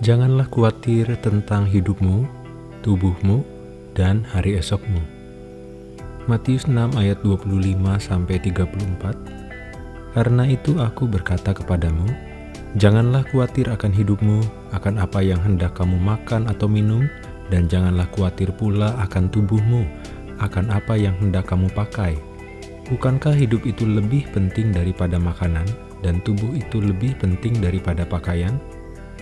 Janganlah khawatir tentang hidupmu, tubuhmu, dan hari esokmu. Matius 6 ayat 25-34 Karena itu aku berkata kepadamu, janganlah khawatir akan hidupmu, akan apa yang hendak kamu makan atau minum, dan janganlah khawatir pula akan tubuhmu, akan apa yang hendak kamu pakai. Bukankah hidup itu lebih penting daripada makanan, dan tubuh itu lebih penting daripada pakaian?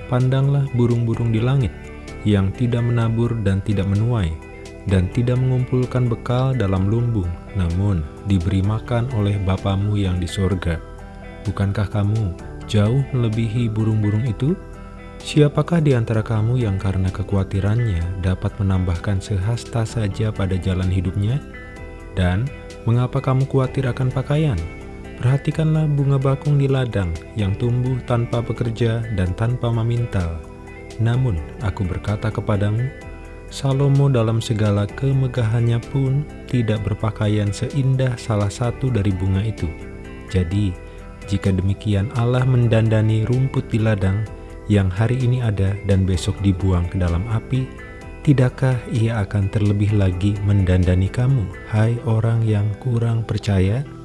Pandanglah burung-burung di langit, yang tidak menabur dan tidak menuai, dan tidak mengumpulkan bekal dalam lumbung, namun diberi makan oleh Bapamu yang di sorga. Bukankah kamu jauh melebihi burung-burung itu? Siapakah di antara kamu yang karena kekhawatirannya dapat menambahkan sehasta saja pada jalan hidupnya? Dan mengapa kamu khawatir akan pakaian? Perhatikanlah bunga bakung di ladang yang tumbuh tanpa bekerja dan tanpa memintal. Namun, aku berkata kepadamu, Salomo dalam segala kemegahannya pun tidak berpakaian seindah salah satu dari bunga itu. Jadi, jika demikian Allah mendandani rumput di ladang yang hari ini ada dan besok dibuang ke dalam api, tidakkah ia akan terlebih lagi mendandani kamu, hai orang yang kurang percaya?'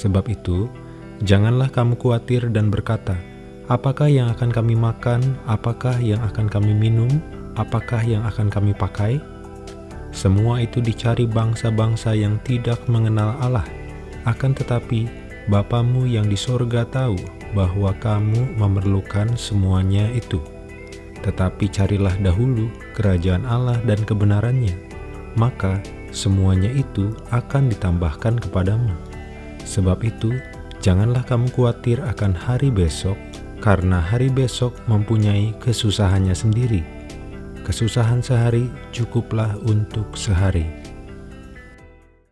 Sebab itu, janganlah kamu khawatir dan berkata, apakah yang akan kami makan, apakah yang akan kami minum, apakah yang akan kami pakai? Semua itu dicari bangsa-bangsa yang tidak mengenal Allah. Akan tetapi, Bapamu yang di sorga tahu bahwa kamu memerlukan semuanya itu. Tetapi carilah dahulu kerajaan Allah dan kebenarannya, maka semuanya itu akan ditambahkan kepadamu. Sebab itu, janganlah kamu khawatir akan hari besok, karena hari besok mempunyai kesusahannya sendiri. Kesusahan sehari cukuplah untuk sehari.